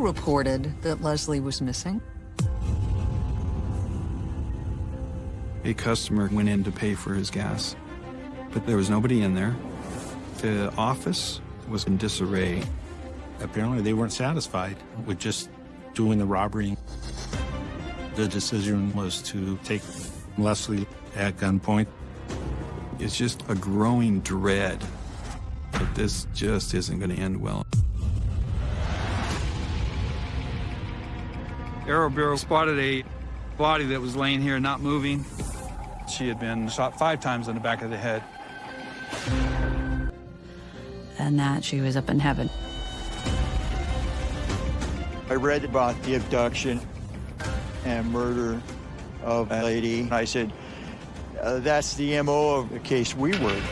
you reported that Leslie was missing? A customer went in to pay for his gas, but there was nobody in there. The office was in disarray. Apparently they weren't satisfied with just doing the robbery. The decision was to take Leslie at gunpoint. It's just a growing dread that this just isn't going to end well. Aero Bureau spotted a body that was laying here not moving. She had been shot five times in the back of the head. And that she was up in heaven. I read about the abduction and murder of a lady. I said, uh, that's the MO of the case we work.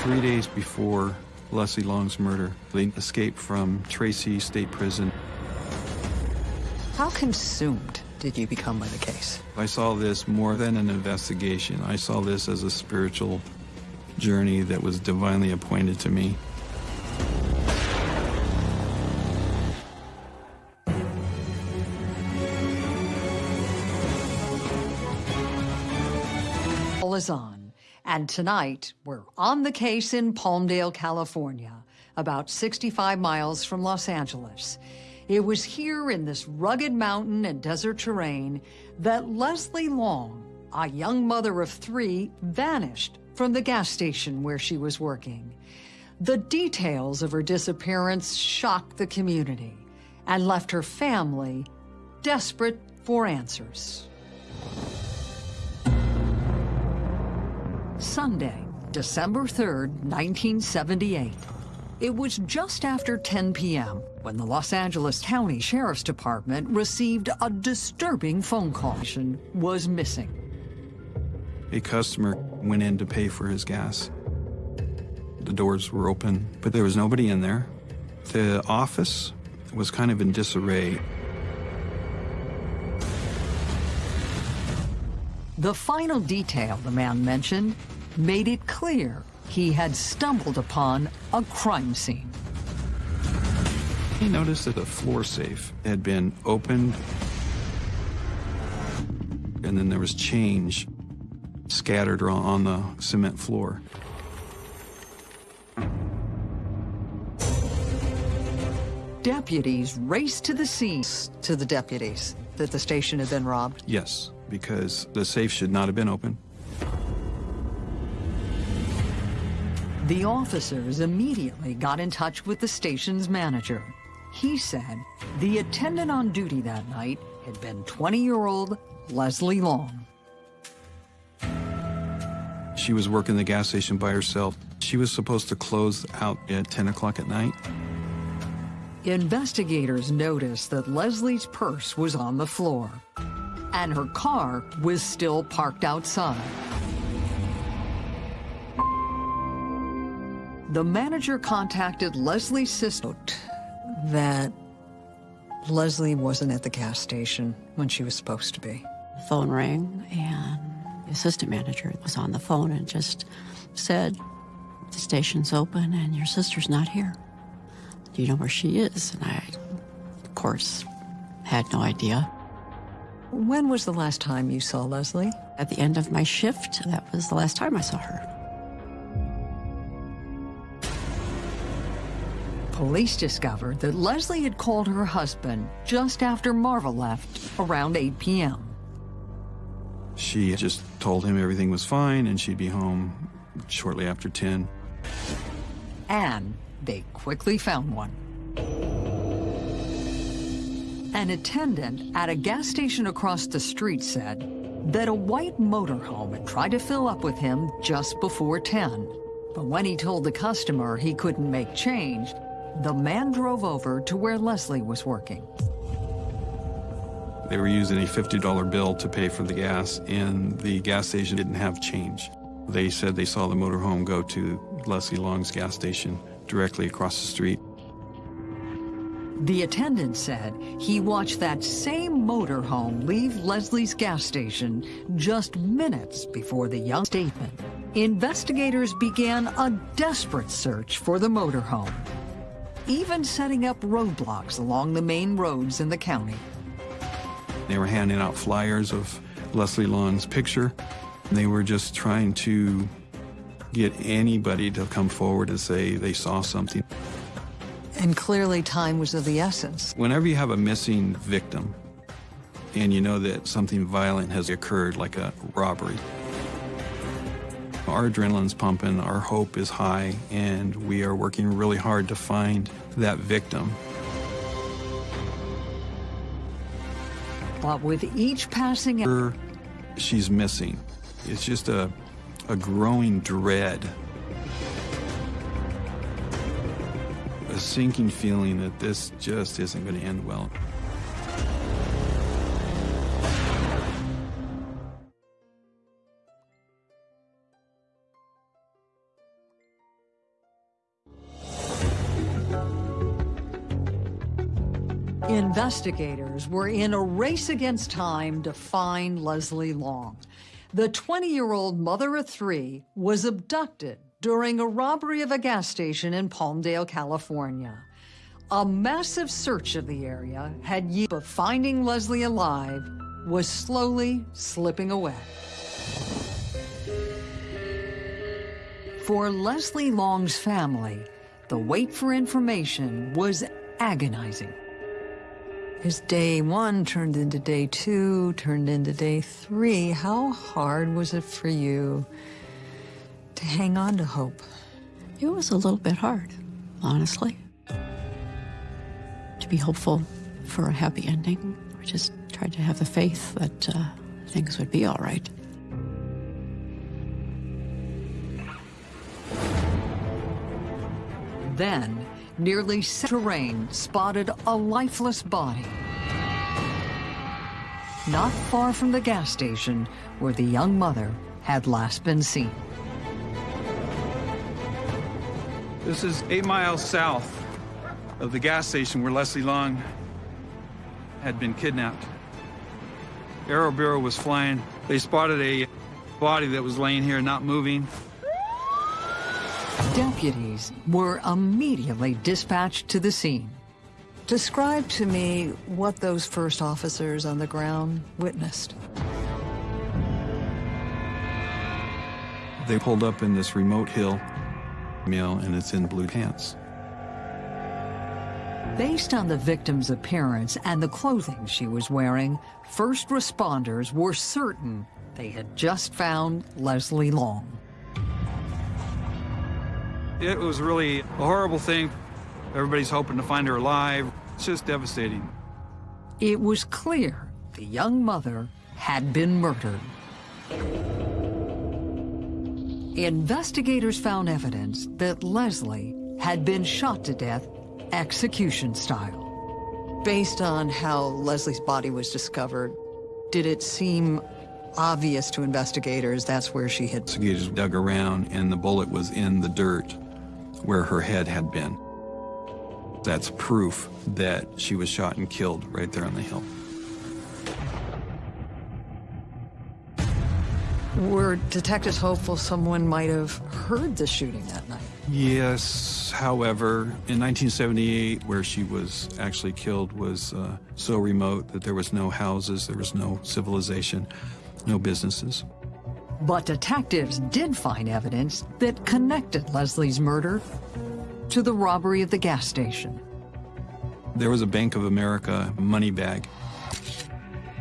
Three days before Leslie Long's murder, they escaped from Tracy State Prison. How consumed did you become by the case? I saw this more than an investigation. I saw this as a spiritual journey that was divinely appointed to me. All is on, and tonight we're on the case in Palmdale, California, about 65 miles from Los Angeles. It was here in this rugged mountain and desert terrain that Leslie Long, a young mother of three, vanished from the gas station where she was working. The details of her disappearance shocked the community and left her family desperate for answers. Sunday, December 3rd, 1978. It was just after 10 p.m. when the Los Angeles County Sheriff's Department received a disturbing phone call. was missing. A customer went in to pay for his gas. The doors were open, but there was nobody in there. The office was kind of in disarray. The final detail the man mentioned made it clear he had stumbled upon a crime scene. He noticed that the floor safe had been opened, and then there was change scattered on the cement floor. Deputies raced to the scene to the deputies that the station had been robbed? Yes, because the safe should not have been open. The officers immediately got in touch with the station's manager. He said the attendant on duty that night had been 20-year-old Leslie Long. She was working the gas station by herself. She was supposed to close out at 10 o'clock at night. Investigators noticed that Leslie's purse was on the floor, and her car was still parked outside. The manager contacted Leslie's sister that Leslie wasn't at the gas station when she was supposed to be. The phone rang and the assistant manager was on the phone and just said, the station's open and your sister's not here. Do you know where she is? And I, of course, had no idea. When was the last time you saw Leslie? At the end of my shift, that was the last time I saw her. Police discovered that Leslie had called her husband just after Marva left around 8 p.m. She just told him everything was fine and she'd be home shortly after 10. And they quickly found one. An attendant at a gas station across the street said that a white motorhome had tried to fill up with him just before 10. But when he told the customer he couldn't make change, the man drove over to where Leslie was working. They were using a $50 bill to pay for the gas, and the gas station didn't have change. They said they saw the motorhome go to Leslie Long's gas station directly across the street. The attendant said he watched that same motorhome leave Leslie's gas station just minutes before the young statement. Investigators began a desperate search for the motorhome. Even setting up roadblocks along the main roads in the county. They were handing out flyers of Leslie Long's picture. They were just trying to get anybody to come forward and say they saw something. And clearly time was of the essence. Whenever you have a missing victim and you know that something violent has occurred, like a robbery, our adrenaline's pumping, our hope is high, and we are working really hard to find that victim. But with each passing hour, she's missing. It's just a, a growing dread, a sinking feeling that this just isn't going to end well. Investigators were in a race against time to find Leslie Long. The 20-year-old mother of three was abducted during a robbery of a gas station in Palmdale, California. A massive search of the area had yielded, but finding Leslie alive was slowly slipping away. For Leslie Long's family, the wait for information was agonizing. As day one turned into day two, turned into day three, how hard was it for you to hang on to hope? It was a little bit hard, honestly. To be hopeful for a happy ending. I just tried to have the faith that uh, things would be all right. Then, nearly terrain spotted a lifeless body. Not far from the gas station where the young mother had last been seen. This is eight miles south of the gas station where Leslie Long had been kidnapped. Aero Bureau was flying. They spotted a body that was laying here not moving. Deputies were immediately dispatched to the scene. Describe to me what those first officers on the ground witnessed. They pulled up in this remote hill mill, and it's in blue pants. Based on the victim's appearance and the clothing she was wearing, first responders were certain they had just found Leslie Long. It was really a horrible thing. Everybody's hoping to find her alive. It's just devastating. It was clear the young mother had been murdered. Investigators found evidence that Leslie had been shot to death execution style. Based on how Leslie's body was discovered, did it seem obvious to investigators that's where she had... Investigators dug around and the bullet was in the dirt where her head had been. That's proof that she was shot and killed right there on the hill. Were detectives hopeful someone might have heard the shooting that night? Yes, however, in 1978, where she was actually killed was uh, so remote that there was no houses, there was no civilization, no businesses. But detectives did find evidence that connected Leslie's murder to the robbery of the gas station. There was a Bank of America money bag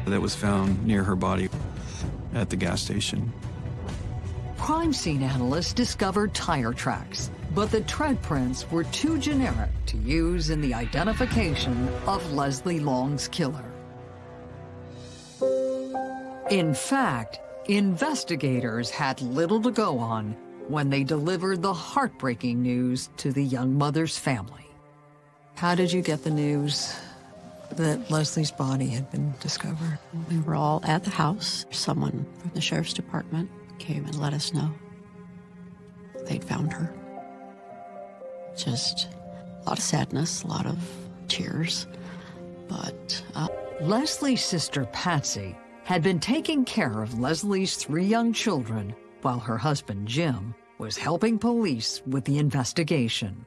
that was found near her body at the gas station. Crime scene analysts discovered tire tracks, but the tread prints were too generic to use in the identification of Leslie Long's killer. In fact, investigators had little to go on when they delivered the heartbreaking news to the young mother's family. How did you get the news that Leslie's body had been discovered? We were all at the house. Someone from the sheriff's department came and let us know they'd found her. Just a lot of sadness, a lot of tears, but... Uh... Leslie's sister, Patsy, had been taking care of Leslie's three young children while her husband, Jim, was helping police with the investigation.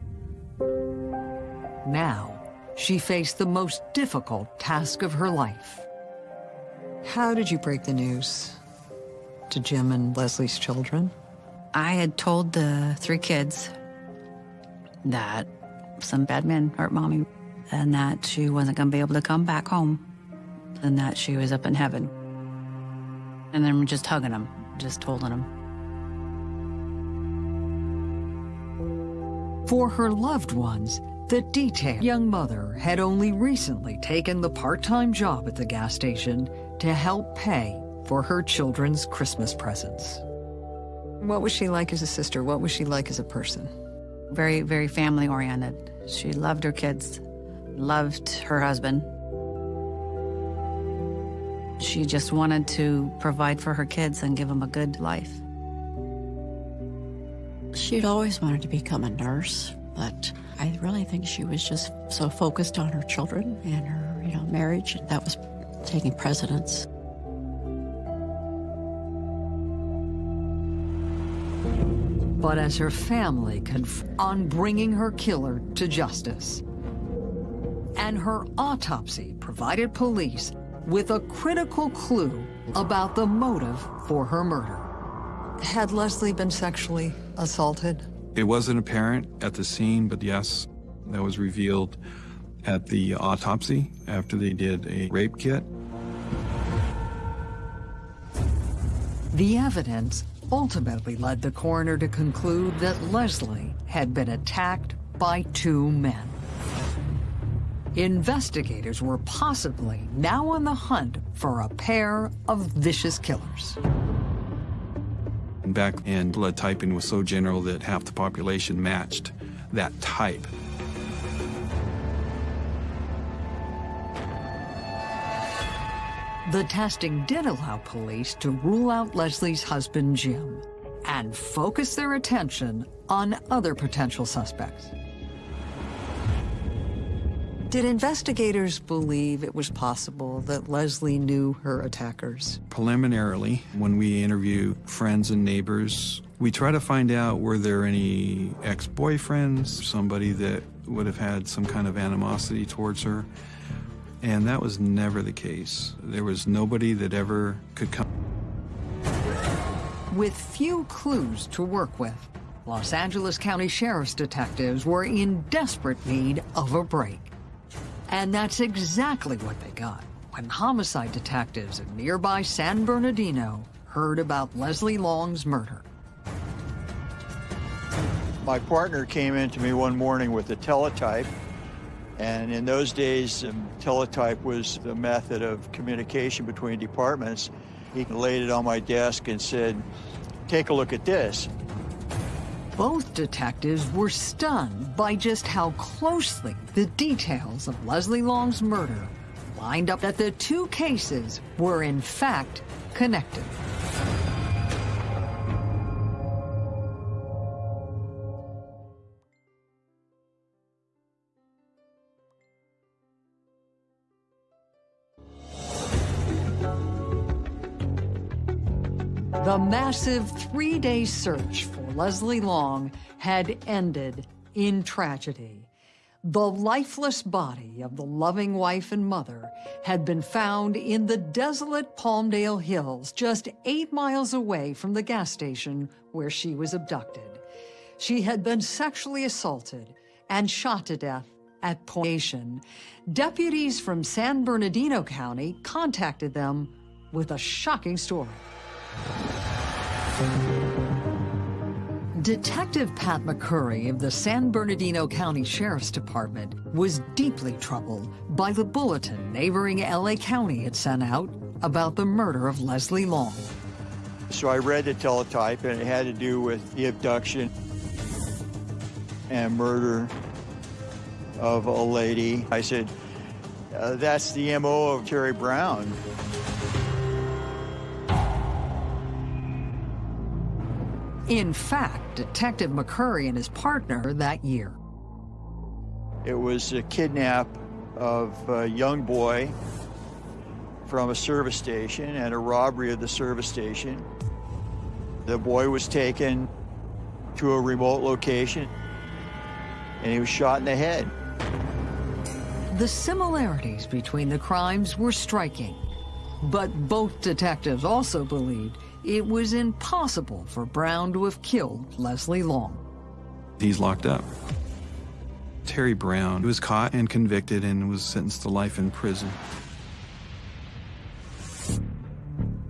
Now, she faced the most difficult task of her life. How did you break the news to Jim and Leslie's children? I had told the three kids that some bad men hurt mommy and that she wasn't going to be able to come back home and that she was up in heaven. And then just hugging them, just holding them. For her loved ones, the detailed young mother had only recently taken the part-time job at the gas station to help pay for her children's Christmas presents. What was she like as a sister? What was she like as a person? Very, very family oriented. She loved her kids, loved her husband. She just wanted to provide for her kids and give them a good life. She'd always wanted to become a nurse, but I really think she was just so focused on her children and her, you know, marriage that was taking precedence. But as her family conf on bringing her killer to justice, and her autopsy provided police with a critical clue about the motive for her murder. Had Leslie been sexually assaulted? It wasn't apparent at the scene, but yes, that was revealed at the autopsy after they did a rape kit. The evidence ultimately led the coroner to conclude that Leslie had been attacked by two men. Investigators were possibly now on the hunt for a pair of vicious killers. Back in blood typing was so general that half the population matched that type. The testing did allow police to rule out Leslie's husband, Jim, and focus their attention on other potential suspects. Did investigators believe it was possible that Leslie knew her attackers? Preliminarily, when we interview friends and neighbors, we try to find out were there any ex-boyfriends, somebody that would have had some kind of animosity towards her. And that was never the case. There was nobody that ever could come. With few clues to work with, Los Angeles County Sheriff's detectives were in desperate need of a break. And that's exactly what they got when homicide detectives in nearby San Bernardino heard about Leslie Long's murder. My partner came in to me one morning with a teletype, and in those days, um, teletype was the method of communication between departments. He laid it on my desk and said, take a look at this. Both detectives were stunned by just how closely the details of Leslie Long's murder lined up that the two cases were in fact connected. The massive three-day search for Leslie Long had ended in tragedy. The lifeless body of the loving wife and mother had been found in the desolate Palmdale Hills, just eight miles away from the gas station where she was abducted. She had been sexually assaulted and shot to death at Pointation. Deputies from San Bernardino County contacted them with a shocking story. Detective Pat McCurry of the San Bernardino County Sheriff's Department was deeply troubled by the bulletin neighboring LA County had sent out about the murder of Leslie Long. So I read the teletype, and it had to do with the abduction and murder of a lady. I said, uh, that's the MO of Terry Brown. In fact, Detective McCurry and his partner that year. It was a kidnap of a young boy from a service station and a robbery of the service station. The boy was taken to a remote location and he was shot in the head. The similarities between the crimes were striking, but both detectives also believed it was impossible for Brown to have killed Leslie Long. He's locked up. Terry Brown was caught and convicted and was sentenced to life in prison.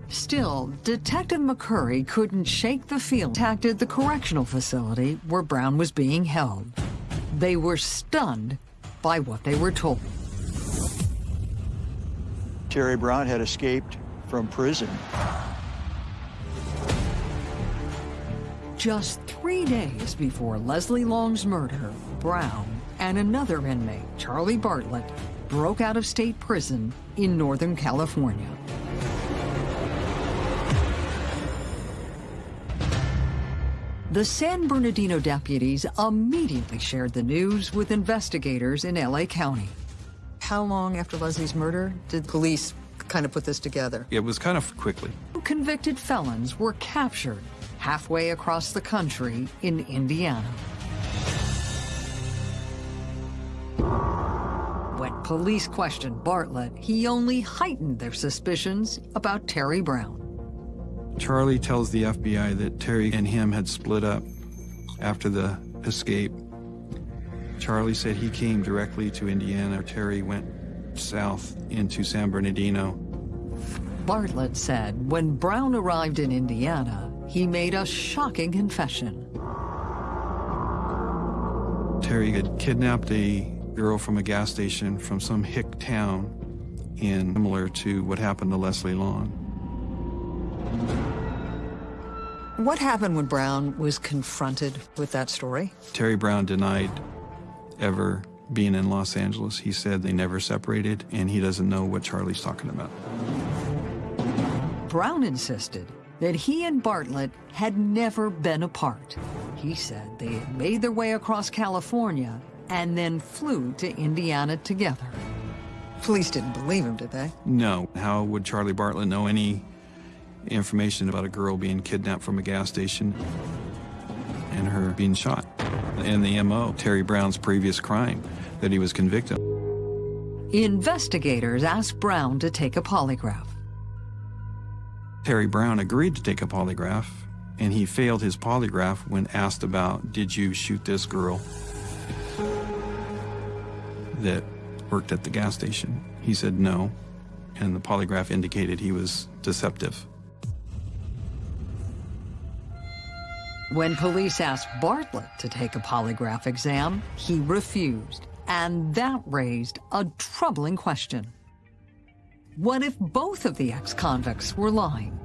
Still, Detective McCurry couldn't shake the feeling contacted the correctional facility where Brown was being held. They were stunned by what they were told. Terry Brown had escaped from prison. Just three days before Leslie Long's murder, Brown and another inmate, Charlie Bartlett, broke out of state prison in Northern California. The San Bernardino deputies immediately shared the news with investigators in LA County. How long after Leslie's murder did police kind of put this together? It was kind of quickly. Convicted felons were captured halfway across the country in Indiana. When police questioned Bartlett, he only heightened their suspicions about Terry Brown. Charlie tells the FBI that Terry and him had split up after the escape. Charlie said he came directly to Indiana. Terry went south into San Bernardino. Bartlett said when Brown arrived in Indiana, he made a shocking confession. Terry had kidnapped a girl from a gas station from some hick town in similar to what happened to Leslie Long. What happened when Brown was confronted with that story? Terry Brown denied ever being in Los Angeles. He said they never separated, and he doesn't know what Charlie's talking about. Brown insisted that he and Bartlett had never been apart. He said they had made their way across California and then flew to Indiana together. Police didn't believe him, did they? No. How would Charlie Bartlett know any information about a girl being kidnapped from a gas station and her being shot? And the MO, Terry Brown's previous crime that he was convicted of. Investigators asked Brown to take a polygraph. Terry Brown agreed to take a polygraph, and he failed his polygraph when asked about, did you shoot this girl that worked at the gas station? He said no, and the polygraph indicated he was deceptive. When police asked Bartlett to take a polygraph exam, he refused, and that raised a troubling question. What if both of the ex-convicts were lying?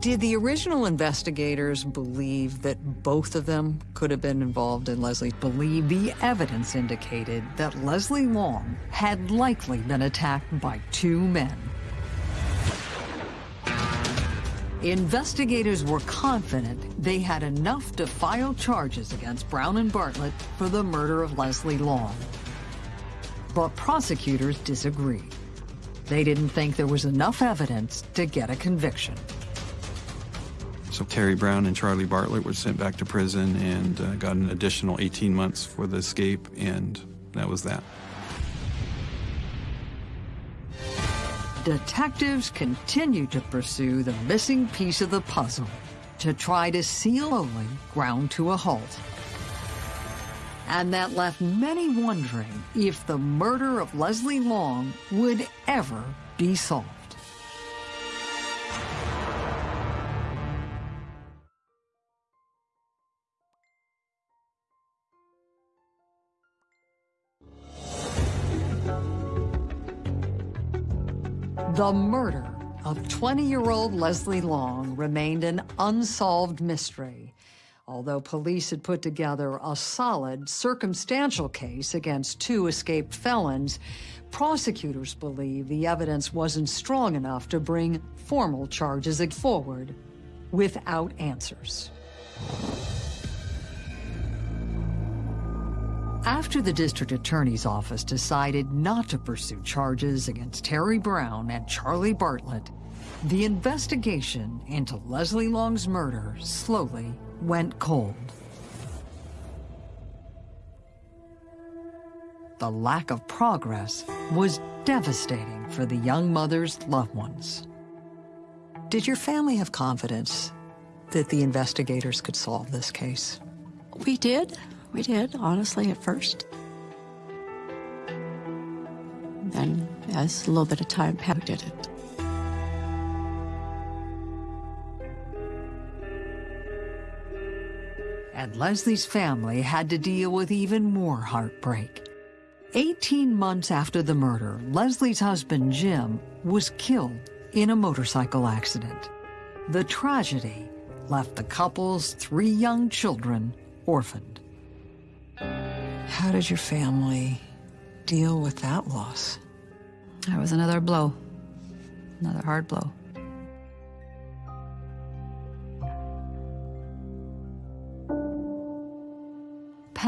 Did the original investigators believe that both of them could have been involved in Leslie? Believe the evidence indicated that Leslie Long had likely been attacked by two men. Investigators were confident they had enough to file charges against Brown and Bartlett for the murder of Leslie Long. But prosecutors disagreed. They didn't think there was enough evidence to get a conviction. So Terry Brown and Charlie Bartlett were sent back to prison and uh, got an additional 18 months for the escape, and that was that. Detectives continued to pursue the missing piece of the puzzle to try to seal Oley ground to a halt. And that left many wondering if the murder of Leslie Long would ever be solved. The murder of 20-year-old Leslie Long remained an unsolved mystery, although police had put together a solid circumstantial case against two escaped felons, prosecutors believe the evidence wasn't strong enough to bring formal charges forward without answers. After the district attorney's office decided not to pursue charges against Terry Brown and Charlie Bartlett, the investigation into Leslie Long's murder slowly went cold. the lack of progress was devastating for the young mother's loved ones. Did your family have confidence that the investigators could solve this case? We did. We did, honestly, at first. Then, as a little bit of time passed, did it. And Leslie's family had to deal with even more heartbreak. 18 months after the murder, Leslie's husband, Jim, was killed in a motorcycle accident. The tragedy left the couple's three young children orphaned. How did your family deal with that loss? That was another blow, another hard blow.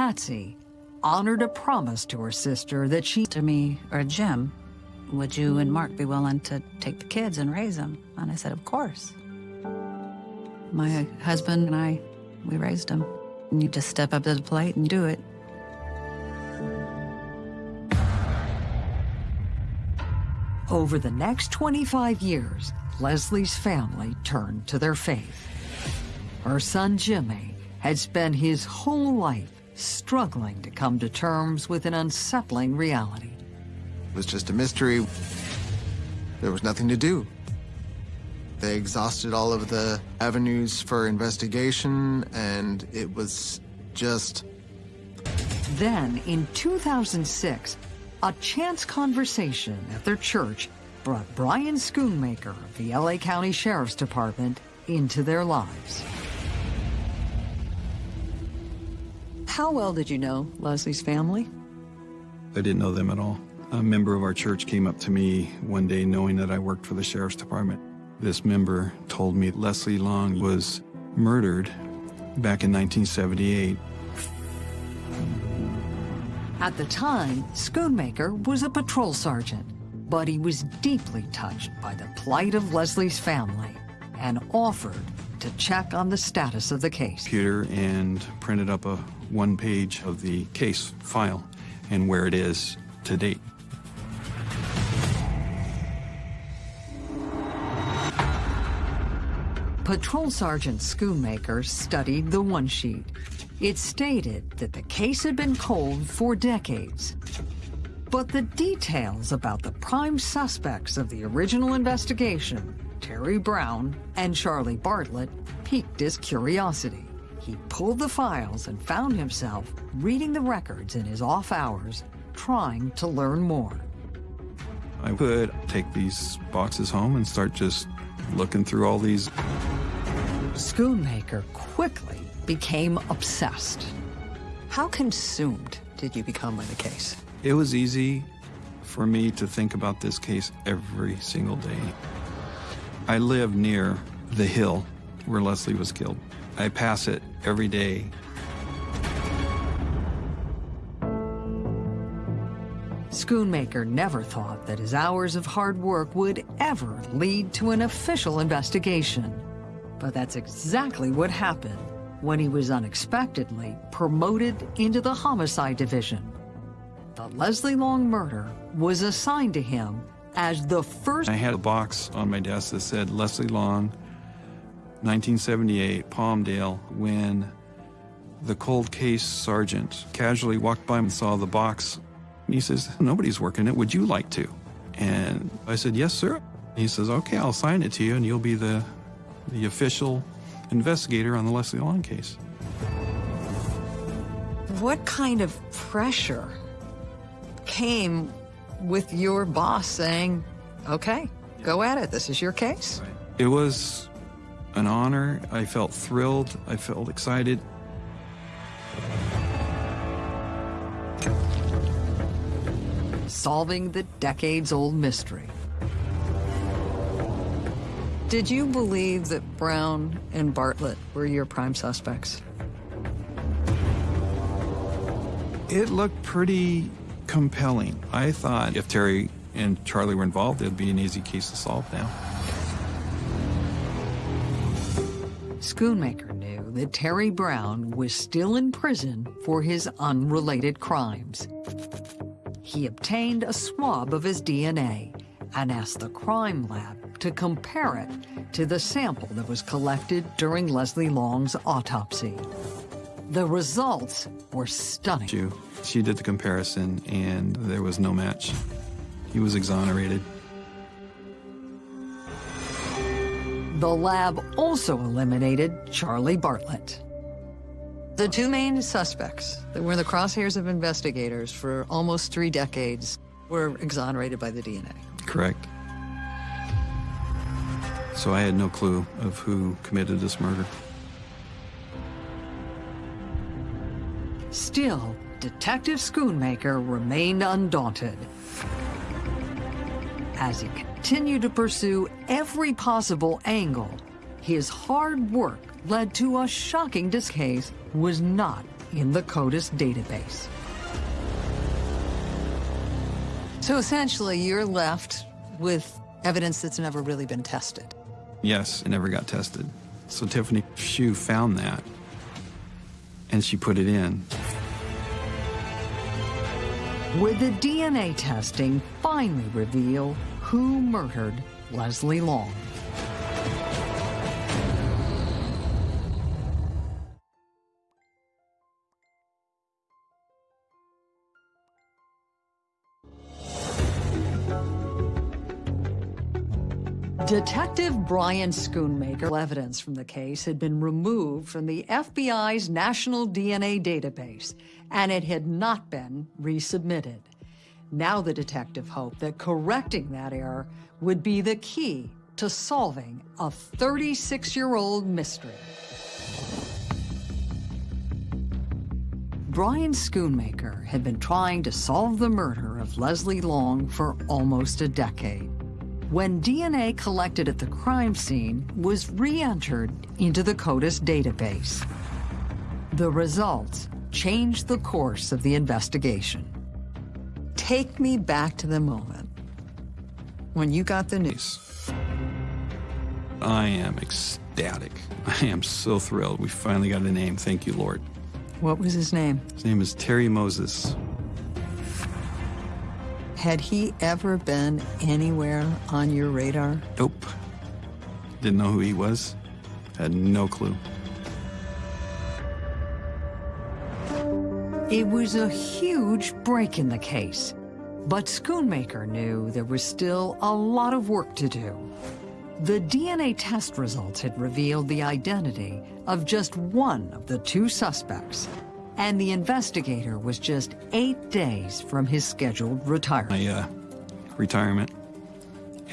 Patsy honored a promise to her sister that she To me, or Jim, would you and Mark be willing to take the kids and raise them? And I said, of course. My husband and I, we raised them. And you just step up to the plate and do it. Over the next 25 years, Leslie's family turned to their faith. Her son Jimmy had spent his whole life struggling to come to terms with an unsettling reality. It was just a mystery. There was nothing to do. They exhausted all of the avenues for investigation, and it was just. Then, in 2006, a chance conversation at their church brought Brian Schoonmaker of the LA County Sheriff's Department into their lives. How well did you know Leslie's family? I didn't know them at all. A member of our church came up to me one day knowing that I worked for the sheriff's department. This member told me Leslie Long was murdered back in 1978. At the time, Schoonmaker was a patrol sergeant, but he was deeply touched by the plight of Leslie's family and offered to check on the status of the case. Computer and printed up a one page of the case file and where it is to date. Patrol Sergeant Schoonmaker studied the one sheet. It stated that the case had been cold for decades. But the details about the prime suspects of the original investigation, Terry Brown and Charlie Bartlett, piqued his curiosity. He pulled the files and found himself reading the records in his off hours, trying to learn more. I would take these boxes home and start just looking through all these. Schoonmaker quickly became obsessed. How consumed did you become with the case? It was easy for me to think about this case every single day. I live near the hill where Leslie was killed. I pass it every day. Schoonmaker never thought that his hours of hard work would ever lead to an official investigation. But that's exactly what happened when he was unexpectedly promoted into the homicide division. The Leslie Long murder was assigned to him as the first. I had a box on my desk that said Leslie Long, 1978, Palmdale, when the cold case sergeant casually walked by and saw the box. He says, Nobody's working it. Would you like to? And I said, Yes, sir. He says, Okay, I'll sign it to you, and you'll be the, the official investigator on the Leslie Long case. What kind of pressure came with your boss saying, okay, go at it, this is your case? It was an honor. I felt thrilled. I felt excited. Solving the decades old mystery. Did you believe that Brown and Bartlett were your prime suspects? It looked pretty compelling. I thought if Terry and Charlie were involved, it'd be an easy case to solve now. Schoonmaker knew that Terry Brown was still in prison for his unrelated crimes. he obtained a swab of his DNA and asked the crime lab to compare it to the sample that was collected during Leslie Long's autopsy. The results were stunning. She, she did the comparison, and there was no match. He was exonerated. The lab also eliminated Charlie Bartlett. The two main suspects that were in the crosshairs of investigators for almost three decades were exonerated by the DNA. Correct. So I had no clue of who committed this murder. Still, Detective Schoonmaker remained undaunted. As he continued to pursue every possible angle, his hard work led to a shocking this case was not in the CODIS database. So essentially, you're left with evidence that's never really been tested. Yes, it never got tested. So Tiffany Shue found that, and she put it in. Would the DNA testing finally reveal who murdered Leslie Long? Detective Brian Schoonmaker evidence from the case had been removed from the FBI's National DNA Database, and it had not been resubmitted. Now the detective hoped that correcting that error would be the key to solving a 36-year-old mystery. Brian Schoonmaker had been trying to solve the murder of Leslie Long for almost a decade when DNA collected at the crime scene was re-entered into the CODIS database. The results changed the course of the investigation. Take me back to the moment when you got the news. I am ecstatic. I am so thrilled. We finally got a name. Thank you, Lord. What was his name? His name is Terry Moses. Had he ever been anywhere on your radar? Nope. Didn't know who he was. Had no clue. It was a huge break in the case, but Schoonmaker knew there was still a lot of work to do. The DNA test results had revealed the identity of just one of the two suspects, and the investigator was just eight days from his scheduled retirement. My uh, retirement,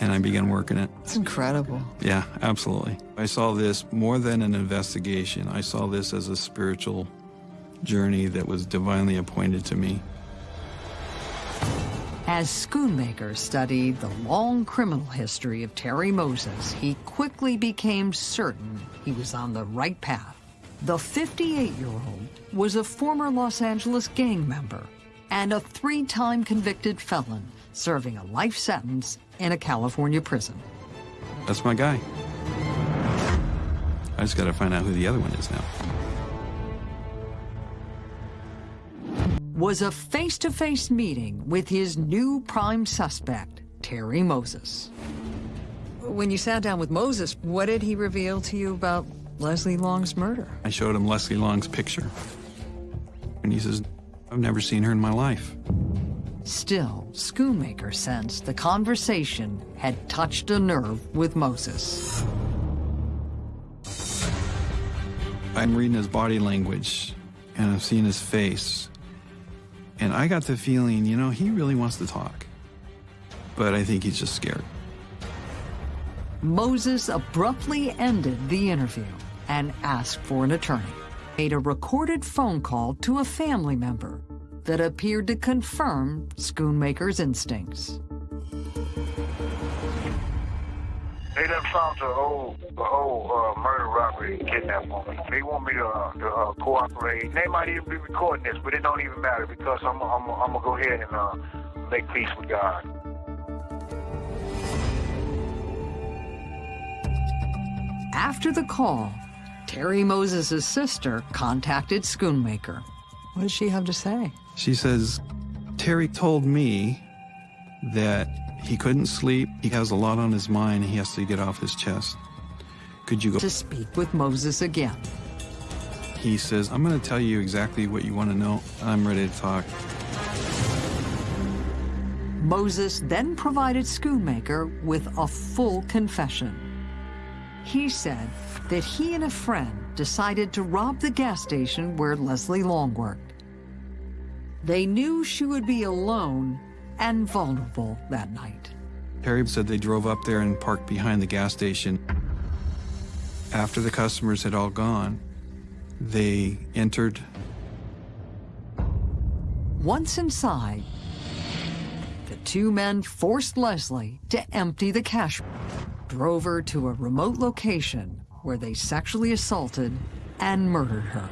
and I began working it. It's incredible. Yeah, absolutely. I saw this more than an investigation. I saw this as a spiritual journey that was divinely appointed to me. As Schoonmaker studied the long criminal history of Terry Moses, he quickly became certain he was on the right path. The 58-year-old was a former Los Angeles gang member and a three-time convicted felon serving a life sentence in a California prison. That's my guy. I just got to find out who the other one is now. Was a face-to-face -face meeting with his new prime suspect, Terry Moses. When you sat down with Moses, what did he reveal to you about Leslie Long's murder. I showed him Leslie Long's picture. And he says, I've never seen her in my life. Still, Schoonmaker sensed the conversation had touched a nerve with Moses. I'm reading his body language, and I'm seeing his face. And I got the feeling, you know, he really wants to talk. But I think he's just scared. Moses abruptly ended the interview and asked for an attorney. Made a recorded phone call to a family member that appeared to confirm Schoonmaker's instincts. They done found the whole, the whole uh, murder, robbery, kidnapping on me. They want me to, uh, to uh, cooperate. They might even be recording this, but it don't even matter because I'm, I'm, I'm gonna go ahead and uh, make peace with God. After the call, Terry Moses' sister contacted Schoonmaker. What does she have to say? She says, Terry told me that he couldn't sleep. He has a lot on his mind. He has to get off his chest. Could you go to speak with Moses again? He says, I'm going to tell you exactly what you want to know. I'm ready to talk. Moses then provided Schoonmaker with a full confession. He said that he and a friend decided to rob the gas station where Leslie Long worked. They knew she would be alone and vulnerable that night. Terry said they drove up there and parked behind the gas station. After the customers had all gone, they entered. Once inside, the two men forced Leslie to empty the cash, drove her to a remote location where they sexually assaulted and murdered her.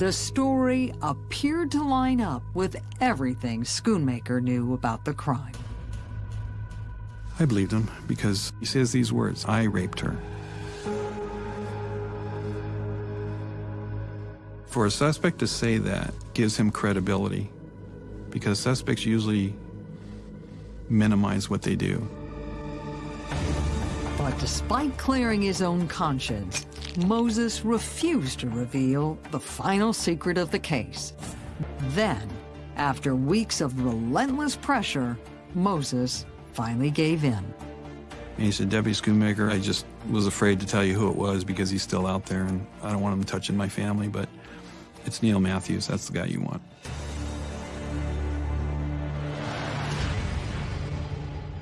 The story appeared to line up with everything Schoonmaker knew about the crime. I believed him because he says these words I raped her. For a suspect to say that gives him credibility because suspects usually minimize what they do. But despite clearing his own conscience, Moses refused to reveal the final secret of the case. Then, after weeks of relentless pressure, Moses finally gave in. And he said, Deputy Schoonmaker, I just was afraid to tell you who it was because he's still out there and I don't want him touching my family, but it's Neil Matthews. That's the guy you want.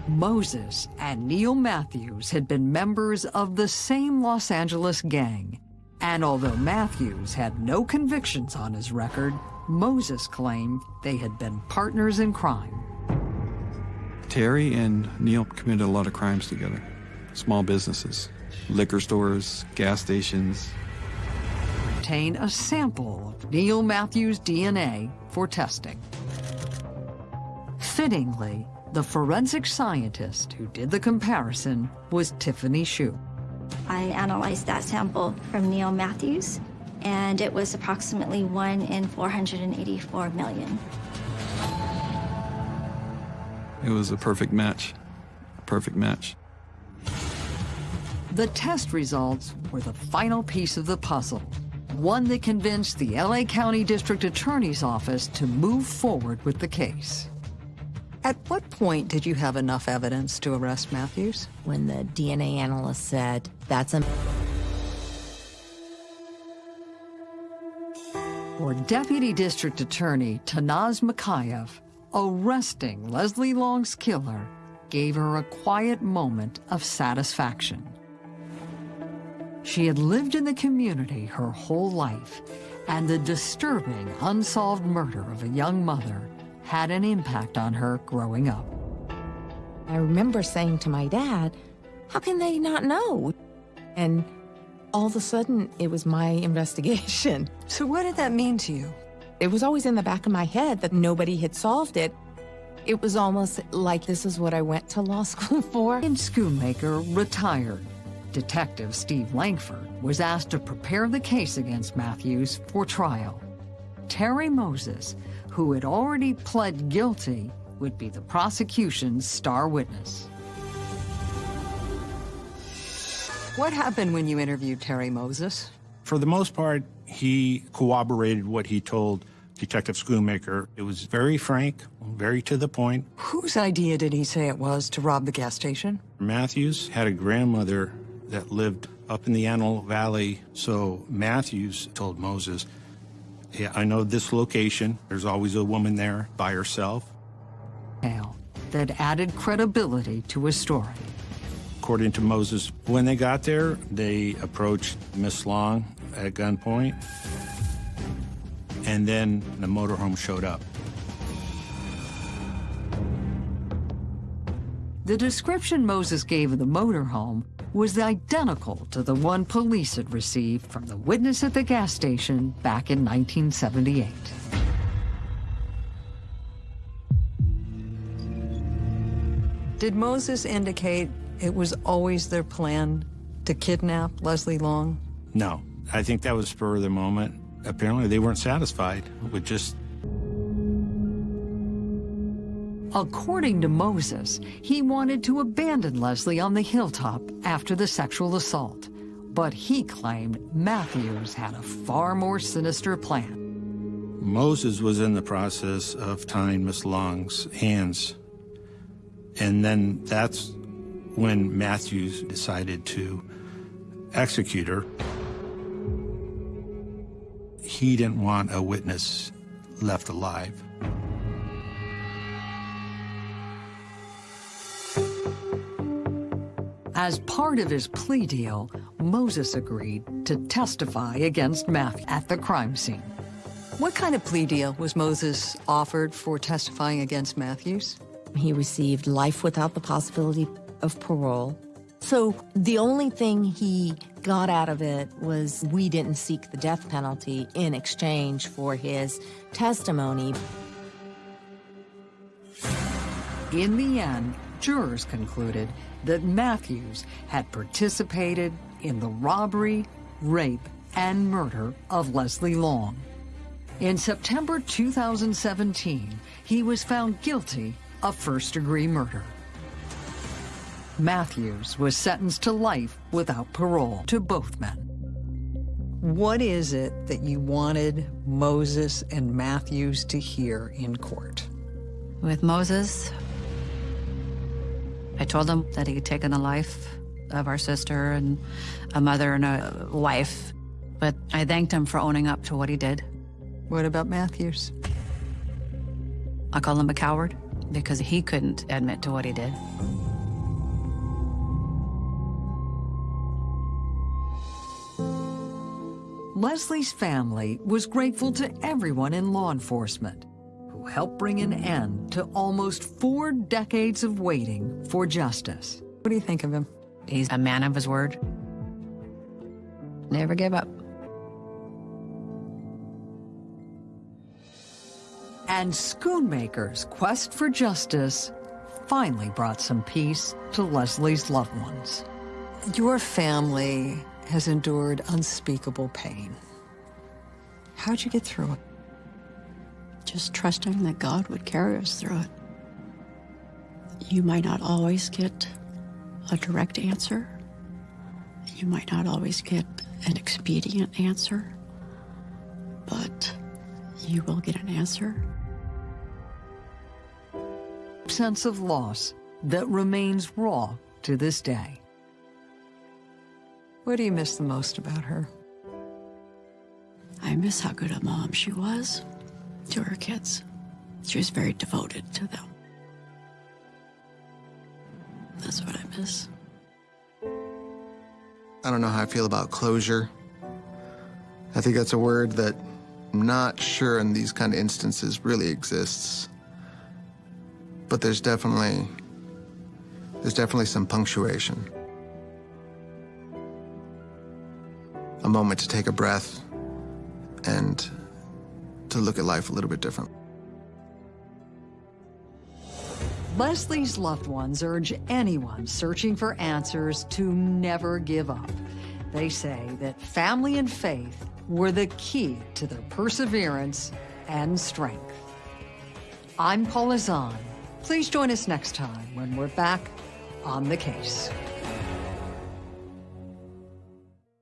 Moses and Neil Matthews had been members of the same Los Angeles gang. And although Matthews had no convictions on his record, Moses claimed they had been partners in crime. Terry and Neil committed a lot of crimes together. Small businesses, liquor stores, gas stations. Obtain a sample of Neil Matthews' DNA for testing. Fittingly, the forensic scientist who did the comparison was Tiffany Shu. I analyzed that sample from Neil Matthews, and it was approximately 1 in 484 million. It was a perfect match. A perfect match. The test results were the final piece of the puzzle, one that convinced the LA County District Attorney's Office to move forward with the case. At what point did you have enough evidence to arrest Matthews? When the DNA analyst said, that's a... For Deputy District Attorney Tanaz Makayev, arresting Leslie Long's killer gave her a quiet moment of satisfaction. She had lived in the community her whole life, and the disturbing unsolved murder of a young mother had an impact on her growing up. I remember saying to my dad, how can they not know? And all of a sudden, it was my investigation. So what did that mean to you? It was always in the back of my head that nobody had solved it. It was almost like this is what I went to law school for. And Schoonmaker retired. Detective Steve Langford was asked to prepare the case against Matthews for trial. Terry Moses, who had already pled guilty, would be the prosecution's star witness. What happened when you interviewed Terry Moses? For the most part, he corroborated what he told Detective Schoonmaker. It was very frank, very to the point. Whose idea did he say it was to rob the gas station? Matthews had a grandmother that lived up in the Antelope Valley, so Matthews told Moses, yeah, I know this location. There's always a woman there by herself. That added credibility to his story. According to Moses, when they got there, they approached Miss Long at gunpoint, and then the motorhome showed up. The description Moses gave of the motorhome was identical to the one police had received from the witness at the gas station back in 1978. Did Moses indicate it was always their plan to kidnap Leslie Long? No, I think that was spur of the moment. apparently they weren't satisfied with just According to Moses, he wanted to abandon Leslie on the hilltop after the sexual assault. But he claimed Matthews had a far more sinister plan. Moses was in the process of tying Miss Long's hands. And then that's when Matthews decided to execute her. He didn't want a witness left alive. As part of his plea deal, Moses agreed to testify against Matthew at the crime scene. What kind of plea deal was Moses offered for testifying against Matthews? He received life without the possibility of parole. So the only thing he got out of it was we didn't seek the death penalty in exchange for his testimony. In the end, jurors concluded that Matthews had participated in the robbery, rape, and murder of Leslie Long. In September 2017, he was found guilty of first-degree murder. Matthews was sentenced to life without parole to both men. What is it that you wanted Moses and Matthews to hear in court? With Moses, I told him that he had taken the life of our sister and a mother and a wife, but I thanked him for owning up to what he did. What about Matthews? I call him a coward because he couldn't admit to what he did. Leslie's family was grateful to everyone in law enforcement helped bring an end to almost four decades of waiting for justice. What do you think of him? He's a man of his word. Never give up. And Schoonmaker's quest for justice finally brought some peace to Leslie's loved ones. Your family has endured unspeakable pain. How'd you get through it? Just trusting that God would carry us through it. You might not always get a direct answer. You might not always get an expedient answer, but you will get an answer. Sense of loss that remains raw to this day. What do you miss the most about her? I miss how good a mom she was to her kids. She was very devoted to them. That's what I miss. I don't know how I feel about closure. I think that's a word that I'm not sure in these kind of instances really exists. But there's definitely there's definitely some punctuation. A moment to take a breath and to look at life a little bit different. Leslie's loved ones urge anyone searching for answers to never give up. They say that family and faith were the key to their perseverance and strength. I'm Paula Zahn. Please join us next time when we're back on the case.